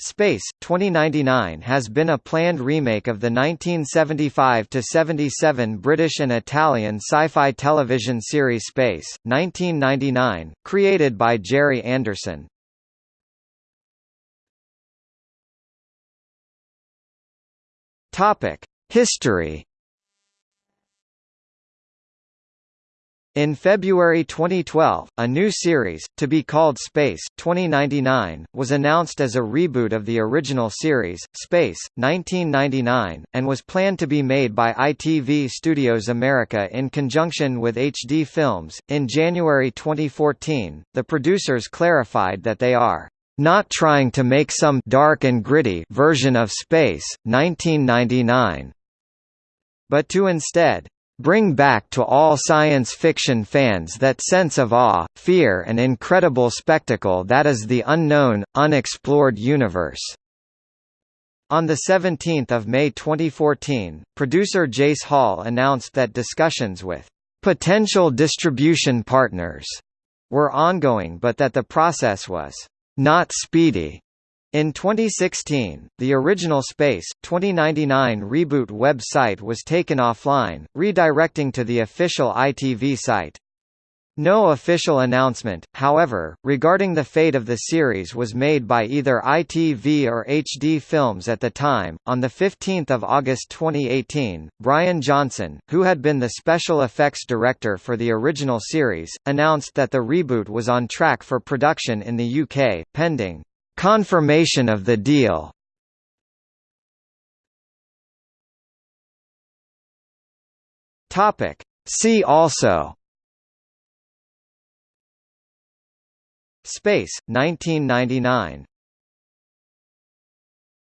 Space, 2099 has been a planned remake of the 1975–77 British and Italian sci-fi television series Space, 1999, created by Gerry Anderson. History In February 2012, a new series, to be called Space 2099, was announced as a reboot of the original series, Space, 1999, and was planned to be made by ITV Studios America in conjunction with HD Films. In January 2014, the producers clarified that they are not trying to make some dark and gritty version of Space, 1999, but to instead bring back to all science fiction fans that sense of awe, fear and incredible spectacle that is the unknown, unexplored universe. On 17 May 2014, producer Jace Hall announced that discussions with potential distribution partners were ongoing but that the process was not speedy. In 2016, the original Space, 2099 reboot website was taken offline, redirecting to the official ITV site. No official announcement, however, regarding the fate of the series was made by either ITV or HD Films at the time. On the 15th of August 2018, Brian Johnson, who had been the special effects director for the original series, announced that the reboot was on track for production in the UK, pending Confirmation of the deal. Topic. See also. Space, 1999